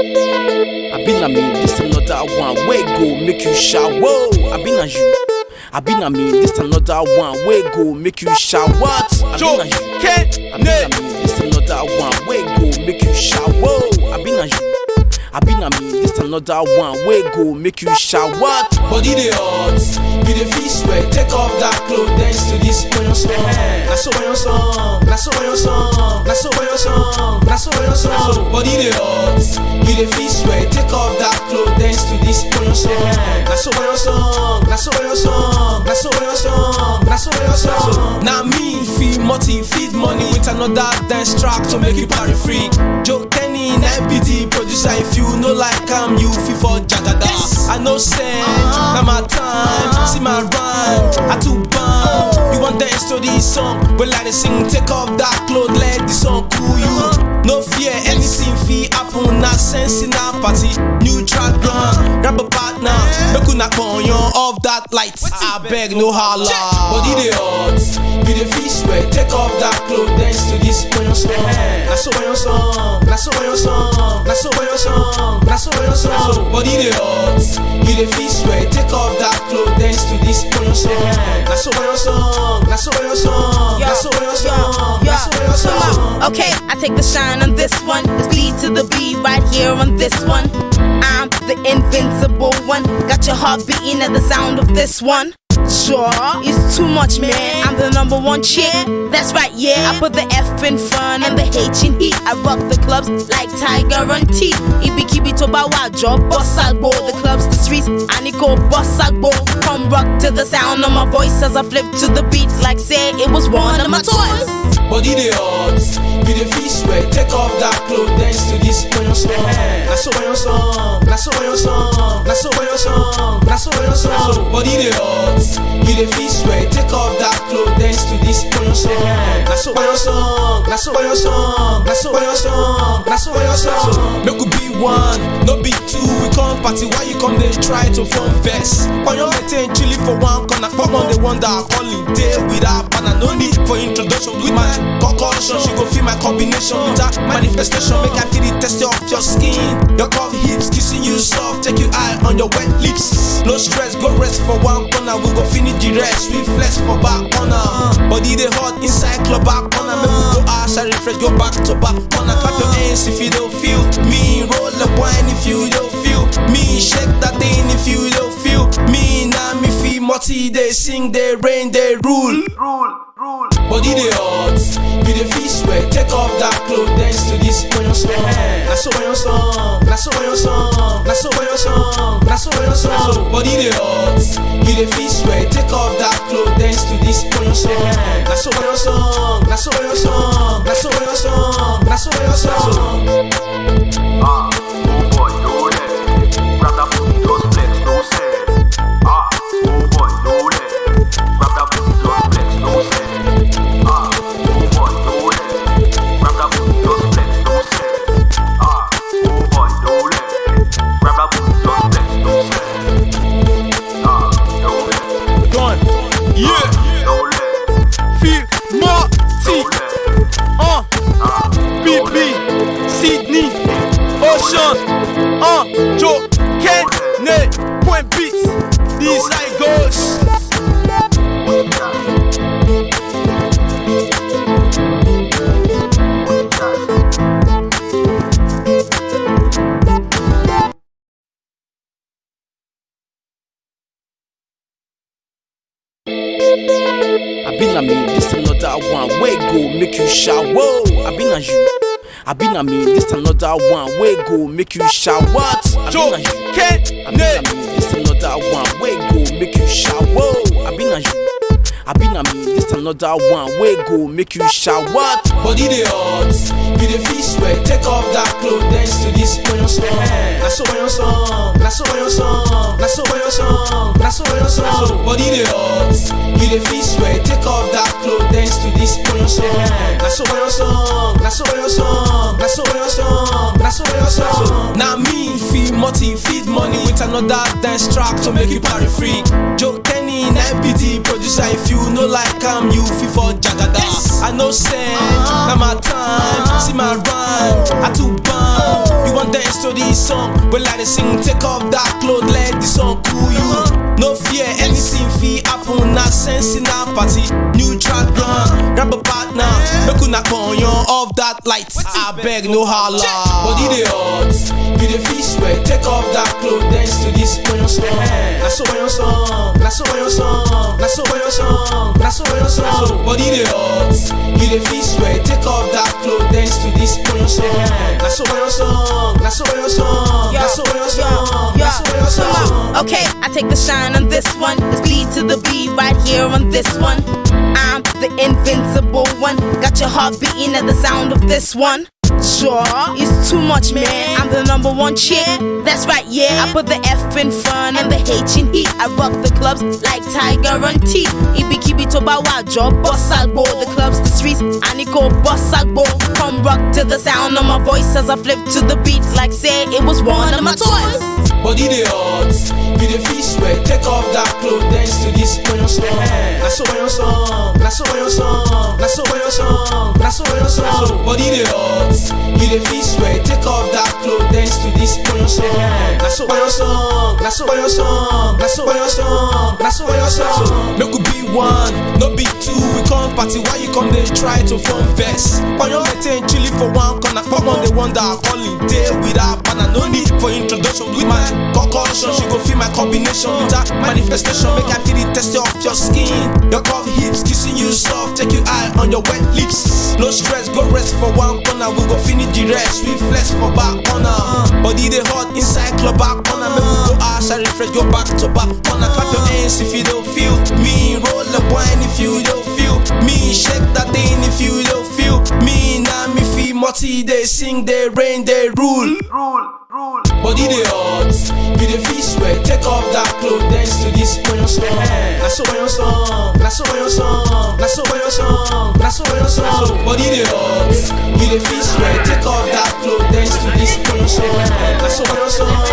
I been a me, this another one. Where go make you shout? Whoa, I been a you. I been a me, this another one. Where go make you shout? What? I Joe, been a you. I been a me, this another one. Where go make you shout? Whoa, I been a you. I been a me, this another one. Where go make you shout? What? Body dey hot, you dey feel sweat. Take off that cloth, dance to this oyon song. Na so oyon song, na so oyon song, na so oyon song, na so oyon song. Body dey hot, you dey feel sweat. Take off that cloth, dance to this oyon song. Na so oyon song, na so oyon song, na so oyon song, na so oyon song. Na me feed multi, feed money with another dance track to make you party freak. Joe Kenny, na MPT producer. If you no like am, you fit for Jagada. I know send, na my time. See my rhyme, I too bomb. You want dance to this song, but like they sing, take off that cloth, let the song cool you. No fear, anything fit happen. Not sense in our party. New track run, grab a partner, make una on you off that light. I beg no holla. Body dey hot, you dey feel sweat. Take off that cloth, dance to this oyon song. Na so oyon song, na so oyon song, na so oyon song, na so oyon song. Body dey hot, you dey feel sweat. Take off that cloth, dance to this oyon song. Na so oyon song, na so oyon song, na so oyon song, na so oyon song. Okay, I take the shine on this one. The B to the B right here on this one. I'm the invincible one. Got your heart beating at the sound of this one. Sure, it's too much, man. I'm the number one chick. That's right, yeah. I put the F in front and the H in heat. I rock the clubs like Tiger and T. Ibi kibi to bawa job, boss agbo. The clubs, the streets, and it go boss agbo. Come rock to the sound of my voice as I flip to the beat like say it was one of my toys. Body dey hot, you the feel sweat. Take off that cloth, dance to this oyon song. So oyon song, so oyon song, so oyon song, so oyon song. Dey feel sweat. Take off that cloth, dance to this oyon song. Na so oyon song, na so oyon song, na so oyon song, na so oyon song. Make we be one, no be two. Party, why you come dey try to form vex? Oyon maintain chilly for one corner, come on dey wonder holiday without partner. No need for introduction with my concussion. She go feel my combination with her manifestation. Make I feel the texture of your skin. Your curved hips kissing you soft, take you high on your wet lips. No stress, go rest for one corner. We go finish the rest. We flex for back corner. Body they hot inside club back corner. Make we go and refresh, go back to back corner. Clap your hands if you don't feel me. Roll the wine if you don't feel me. Shake that thing if you don't feel me. Now me feel multi. They sing, they rain, they rule. Rule, rule. Body dey hot, you dey feel sweat. Take off that cloth, dance to this oyon song. Na so oyon song, na so oyon song, na so oyon song, na so oyon song. Body dey hot, you dey feel sweat. Take off that cloth, dance to this oyon song. Na so oyon song, na so oyon song, na so oyon song, na so oyon song. Ah, another one. Where go make you shout? What? I Joe, been a you. Ken, I been a me, this another one. Where go make you shout? Whoa, I been a you. I been a me, this another one. Where go make you shout? What? Body dey hot, you dey feel sweat. Take off that cloth, dance to this oyon song. Na so oyon song, na so oyon song, na so oyon song, na so oyon song. Body dey hot, you dey feel sweat. Take off that cloth, dance to this oyon song. Na so oyon song, na so oyon song, na so oyon song, na so oyon song. Na me feed multi, feed money with another dance track to make you party freak. Joe Kenny, na MPT producer. If you no like I'm you fit for Jagada. I know send, uh-huh. na my time. Uh-huh. See my rhyme, I too bomb. You want dance to this song. Well, like they sing, take off that clothes, let the song cool you. Uh-huh. No fear, anything fee happen, not sense in our party. New track done, grab a partner, make una on you off that light. I beg, no holla. Body the odds, you the feel sweat, take off that clothes, dance to this on song. That's so on song, that's so on song, that's so on song, that's so on song. Body the odds, you the feel sweat, take off that clothes, dance to this on song. That's so on song, that's so on song, that's so on song, that's so on song. Okay, I take the shine on this one. It's B to the B right here on this one. I'm the invincible one. Got your heart beating at the sound of this one. Sure, it's too much, man. I'm the number one chick. That's right, yeah. I put the F in front and the H in heat. I rock the clubs like Tiger and T. Ibi kibi to bawa job, boss agbo. The clubs, the streets, I need go boss agbo. Come rock to the sound of my voice as I flip to the beat like say it was one of my toys. Body the odds, you the feel sweat, take off that clothes, dance to this on your song. That's so on your song, that's so on your song, that's so on your song, that's so on your song. Body the odds, you the feel sweat, take off that clothes, dance to this on your song. That's so on your song, that's so on your song, that's so on your song, that's so on your song. Make we be one, no be two. We come party, why you come there try to form verse? On your maintain chilly for one corner, come on they wonder calling day without banner. No need for introduction with my concussion. She go feel my combination with manifestation. Make I feel the texture of your skin. Your curvy hips kissing you soft. Take your eye on your wet lips. No stress, go rest for one corner. We go finish the rest. We flex for back corner. Body they hot inside club back corner. Make we go outside refresh. Go back to back corner. Clap your hands if you don't feel me. Roll the wine if you don't feel me. Shake that thing if you don't feel me. Multi. They sing, they rain, they rule. Rule, rule. Body the odds, you the feel sweat, take off that clothes, dance to this on your song. That's so your song, that's so your song, that's so your song, that's so your song. Body the odds, you the feel sweat, take off that clothes, dance to this on your song. That's so your song,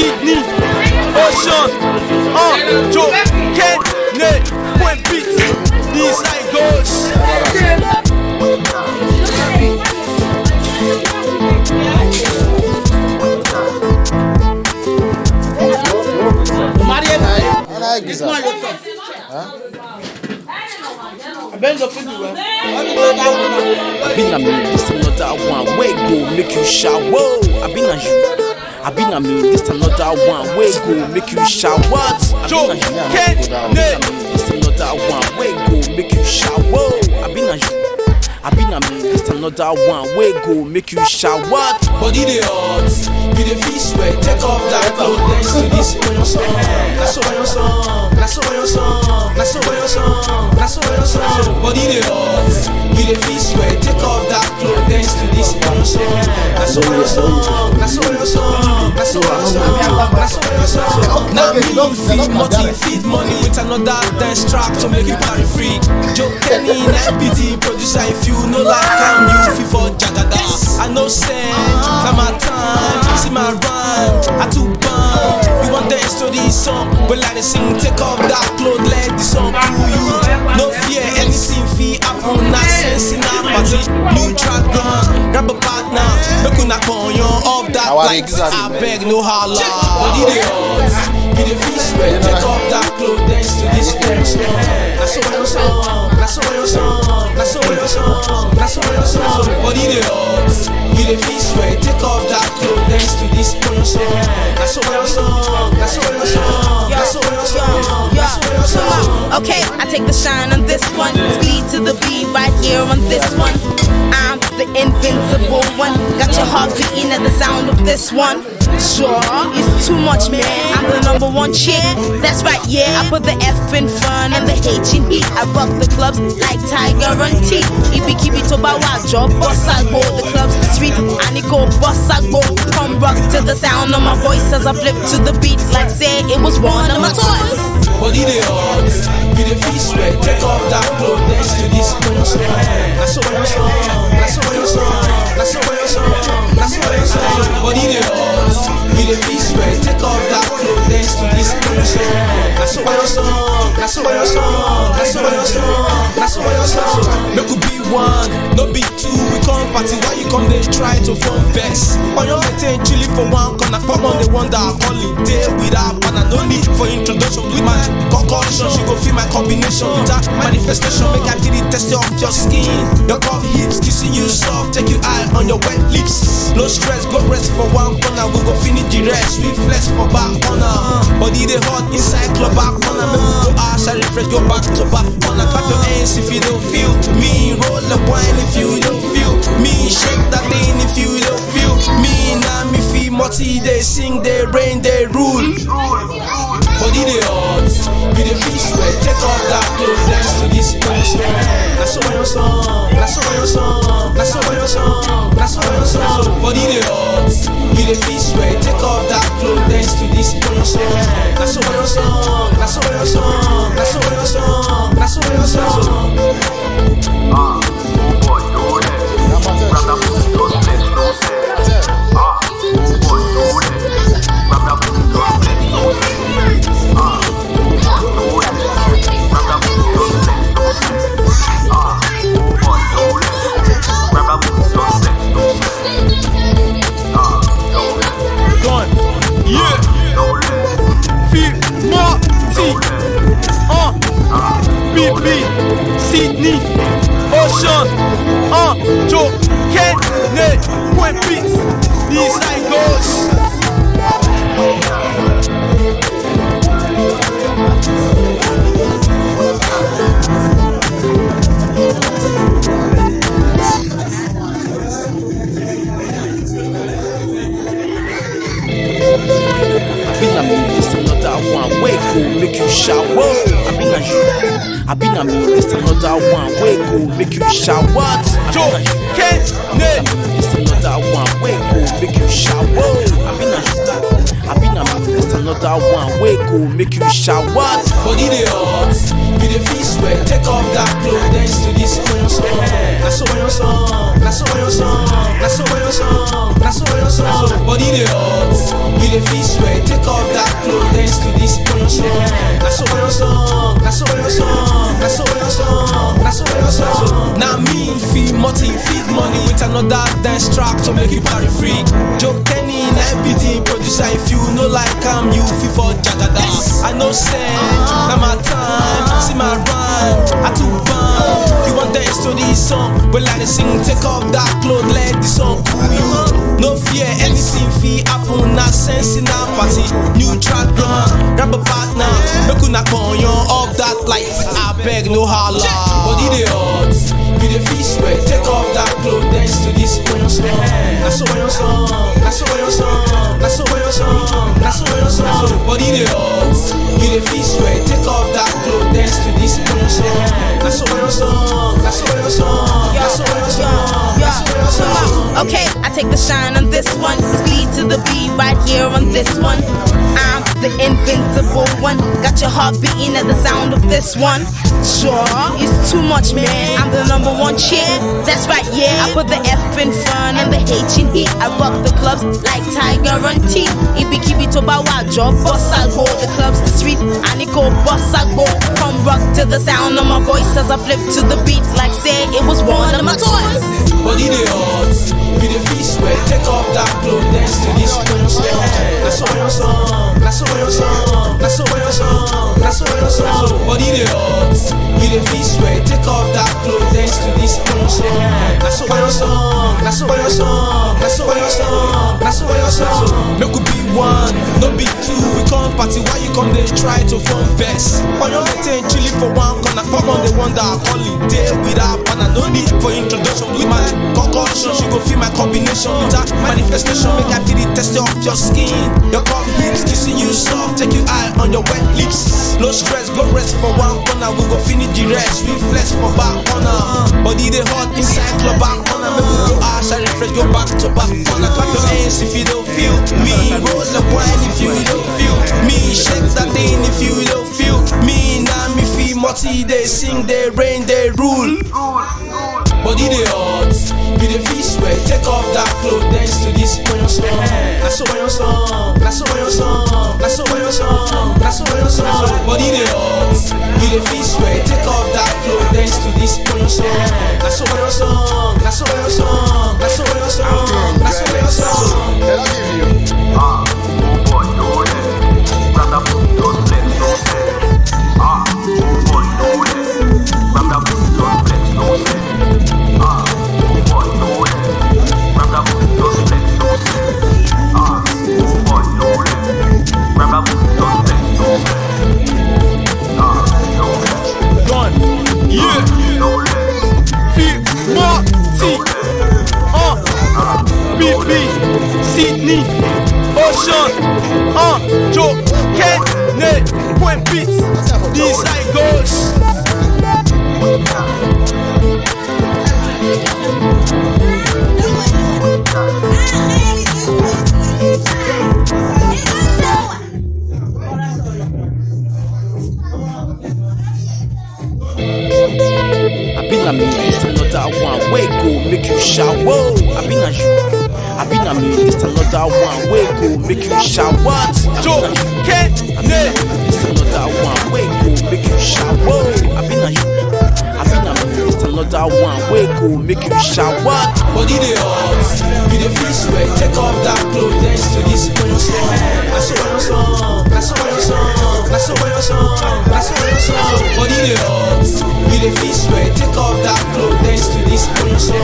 Sydney. Ocean. Uh. Joe. Ken. Nate. Point beat. How it goes. I been a me, this another one. Where go make you shout? Whoa, I been a you. I been a me, this another one. Where go? Make you shout? What? Joe, Ken, Nate. This another one. Where go? Make you shout? Whoa, I been a you. I been a me, this another one. Where go? Make you shout? What? Body the odds, you the feel sweat, take off that clothes, dance to this on your song. That's on your song, that's on your song, that's on your song, that's on your song. Body the odds, you the feel sweat, take off that clothes, dance to this on your song. That's on your song, that's on your so. Now me feed money, feed money with another dance track to make you party free. Joe Kenny, NPT producer, if you know like I'm you feel for Jagada. I know send, now my time, see my rhyme, I too bomb. You want dance to this song, but like they sing, take off that clothes, let the song cool you. No fear, anything fee happen, not sense in our party. New track done, grab a partner, off that light. I beg no holla, body the odds, you the feel sweat, take off that clothes, dance to this song. That's so on your song, that's so on your song, that's so on your song, that's so on song. Body the odds, you the feel sweat, take off that clothes, dance to this on your song. That's so on song, that's so on song, that's so on song, Okay, I take the shine on this one. Speed to the B right here on this one. I'm the invincible one. Got your heart beating at the sound of this one. Sure, it's too much, man. I'm the number one chick. That's right, yeah. I put the F in front and the H in heat. I rock the clubs like Tiger and T. Ibi kibi to bawajo, boss I go. The clubs street, and it go boss I go. Come rock to the sound of my voice as I flip to the beat like say it was one of my toys. Body they hot, you the feel sweat. Take off that clothes, dance to this song. That's so song, that's so song, that's so song, that's so song. Body they hot, you the feel sweat. Take off that clothes, dance to this song. That's so song, that's your song, that's your song, that's your song. Make we be one, no be two. We come party, why you come they try to form vex? On your maintain chilly for one corner, come on they wonder call it day without partner. No need for introduction with my concussion. She go feel my combination with that manifestation. Make I feel the texture of your skin. Your curvy hips kissing you soft, take you eye on your wet lips. No stress, go rest for one corner. We go finish the rest. We flex for back corner. Body they hot inside club back corner. Make we go and refresh, go back to back corner. Clap your hands if you don't feel me. Roll the wine if you don't feel me. Shake that thing if you don't feel me. Now me feel multi, they sing, they rain, they rule. Body they hot, you the feel sweat. Take off that clothes, dance to this punch. That's all your song, that's all your song, that's all your song, that's all your song. Body they hot, you the feel sweat. Take off that clothes, dance to this song, that's all your song, that's all your song, that's all your song. Make you. Joe, Ken, Nate. This another one. Wake go make you shower. I been a you. I been a me, this another one. Wake go make you shower. Body they hot, you the feel sweat. Take off that clothes, dance to this on your song. That's all your song, that's all your song, that's all your song, that's all your song. Body they hot, you the feel sweat. Take off that clothes, dance to this on your song. Track to make you party free. Joe Kenny, na MPT producer. If you know like I'm you feel for Jagada. I know send, now my time, see my rhyme. I too bomb. You want to this song? Well, I sing, take off that clothes, let the song cool you. No fear, anything fee happen. Not sense in our party. New track grab a partner. Make una con off that light. I beg no holla. They hot, you the feel sweat. Take off that clothes, dance to this on your song. That's all your song, that's all your song, that's all your song, that's all your song. Body they hot, you the feel sweat. Take off that clothes, dance to this on your song. That's all your song, that's all your song, that's all your song, that's all your song. Okay, I take the shine on this one. Speed to the beat right here on this one. I'm the invincible one. Got your heart beating at the sound of this one. Sure, it's too much, man. I'm the number one chick. That's right, yeah. I put the F in front and the H in heat. I rock the clubs like Tiger and T. Ibi kibi to bawajo, boss I go. The clubs, the streets, and it go boss I go. From rock to the sound of my voice as I flip to the beat like say it was one of my toys. Body they hot, you the feel sweat. Take off that clothes, dance to this on your song. That's all your song, your song, that's all your song. Body they hot, you the feel sweat. Take off that clothes, dance to this on your song. That's all your song, that's all come party, why you come they dey try to form vex. On your maintain chilling for one corner, come on the wonder holiday without banner. No need for introduction with my concussion. She go feel my combination with that manifestation. Make I feel the texture of your skin. Your cough hips kissing you soft, take you eye on your wet lips. No stress, go rest for one corner. We go finish the rest. We flex for back corner. Body dey hot inside club back corner. Make we go and refresh, go back to back corner. Clap your hands if you multi they sing, they rain, they rule. Body dey hot, you dey feel sweat. Take off that cloth, dance to this when song. So when your song, so when your song, so when your song, so when your song. Body dey hot, you dey feel sweat. Take off that cloth, dance to this when song. Where go make you shower? I been a you. I been a me, this another one. Where go make you shower? Joe, Kent, This another one. Where go make you shower? I been a you. I been a me, this another one. Where go make you shower? Body dey hot, you dey feel sweat. Take off that cloth, dance to this your song. Na so your song, na so when your song, na so when song, na so song. Body dey hot, you dey feel sweat. Take off that cloth, dance to this when your song.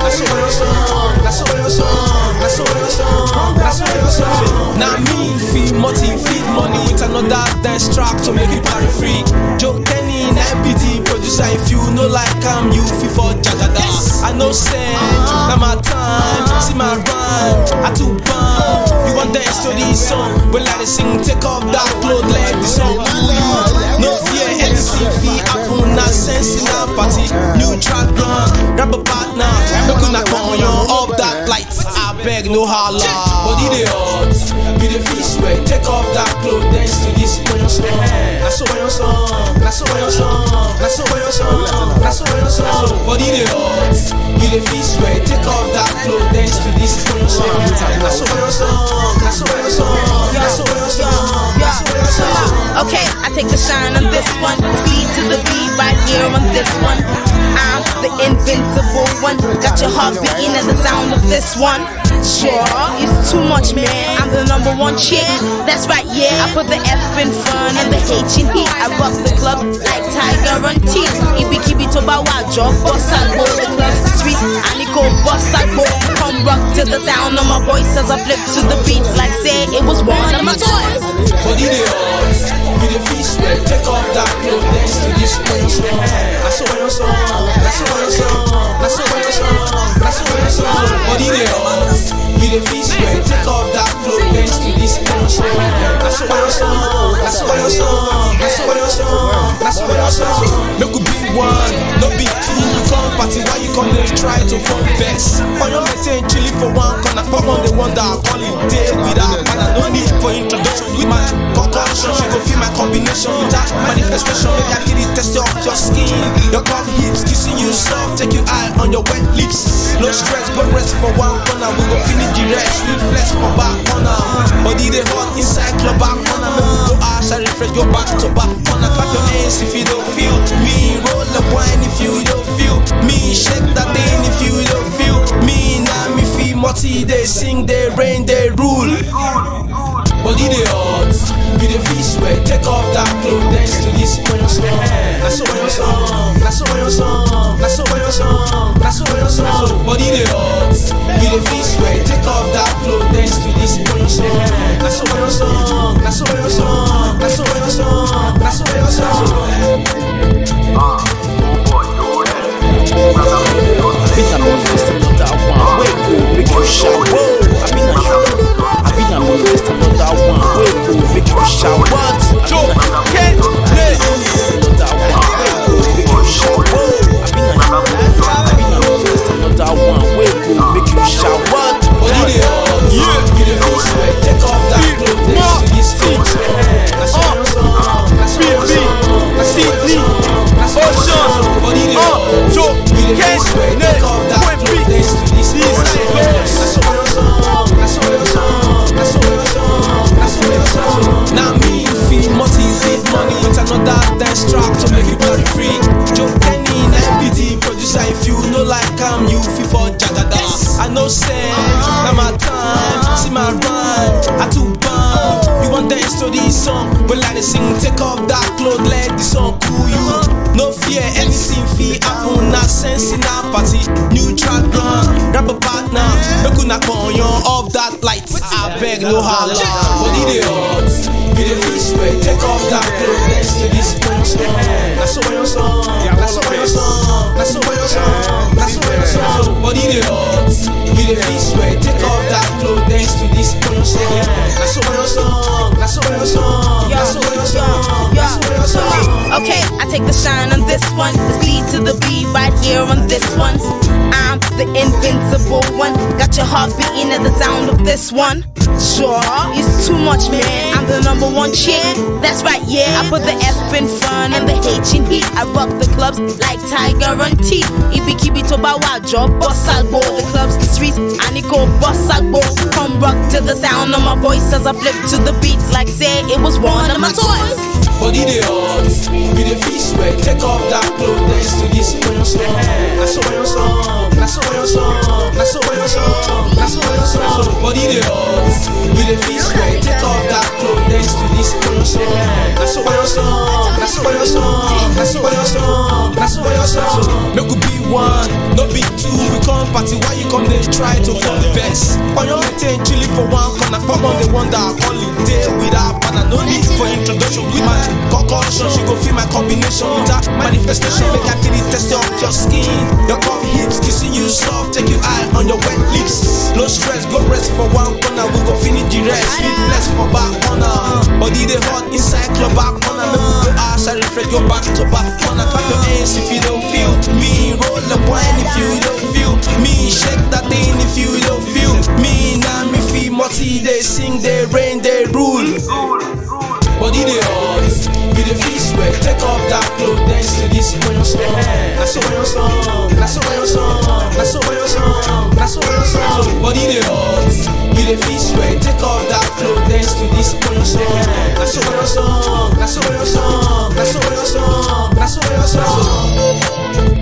Na so when your song, na so song, na so song, na so song. Now me feel multi, feed money with another dance track to make it party free. Joe Kenny, MPT producer. If you no like I'm you feel for Jagada. I know send, uh-huh. now my time, uh-huh. see my rhyme, I too bomb. You want dance to this song, well I sing, take off that cloth, let the song. No fear, happen, na sense in our party. New track run, grab a partner, make una come on up that light. I beg no holla. Body dey hot, you dey feel sweat. Take off that cloth, dance to this your song. So your song, so your song, so your song, so your song. Body dey hot, you dey feel sweat. Take off that cloth, dance to this your song. So your song, so your song, so your song, Okay, I take the shine on this one. Speed to the beat right here on this one. I'm the invincible one. Got your heart beating at the sound of this one. Sure, it's too much, man. I'm the number one chick. That's right, yeah. I put the F in front and the H in heat. I rock the club like Tiger on teeth. Bow wow, drop boss I go. The club's sweet. I go boss I go. Come rock to the sound of my voice as I flip to the beat like say it was one of my toys. Body dey hot, you the sweat. Take off that clothes dance to this place. so when your song, so when your song, so when your song, so when your song. Body dey hot, you dey feel sweat. Take off that cloth, dance to this song. Na so when your song, so when your song, so when your song, so when your song. Make we be one, no be two. Come party, why you come dey try to form vex? On your maintain chilling for one corner, come on the one that I call wonder holiday without banner. No need for introduction with my concussion. She go feel my combination with that manifestation. Make I feel the texture your skin. Your cough hips kissing you soft, take you eye on your wet lips. No stress, but rest for one corner. We go finish the rest. We flex for back corner. Body dey hot inside club back go ash and refresh, go back to back corner. Clap your hands if you don't feel me. Roll the wine if you don't feel me. Shake that thing if you don't feel me. Now me feel multi. They sing, they rain, they rule. Body dey hot, you dey beg no holla. Body dey hot, we dey feel sweat. Take off that cloth, dance to this song. Na so your song, na so your song, na so your song, na so your song. Body dey hot, we dey feel sweat. Take off that cloth, dance to this song. Na so your song, na so your song, na so your song, na so your song. Okay, I take the shine on this one. The speed to the beat right here on this one. I'm the invincible one. Got your heart beating at the sound of this one. Sure, it's too much, man. I'm the number one chick. That's right, yeah. I put the F in front and the H in heat. I rock the clubs like Tiger. Ibi kibi to bawa job, boss agbo. The clubs, the streets, and it go boss agbo. Come rock to the sound of my voice as I flip to the beats like say it was one of my toys. Body dey hot, we dey feel sweat. Take off that cloth, dance to this your song. Na so your song, na so your song, na so your song, na so your song. Body dey hot, we dey feel sweat. Take off that cloth, dance to your song. Na so your song, na so your song, na your your song. Make we be one, no be two. We come party, why you come dey try to form vex? Oyo maintain chilling for one corner, come on dey wonder holiday without partner. No need for introduction with my concussion. She go feel my combination with manifestation. Make I feel the texture of your skin. Your curvy hips, kissing you soft, take you high on your wet your back to back. Wanna clap your hands if you don't feel me. Roll the wine if you don't feel me. Shake that thing if you don't feel me. Now me feel multi, they sing, they rain, they rule. Body they hot, you the feel way. Take off that clothes, dance to this when you're song. That's when you're song. That's when you're song. the fish wey take off that cloth dance to this polo song na so polo song na so polo song na so.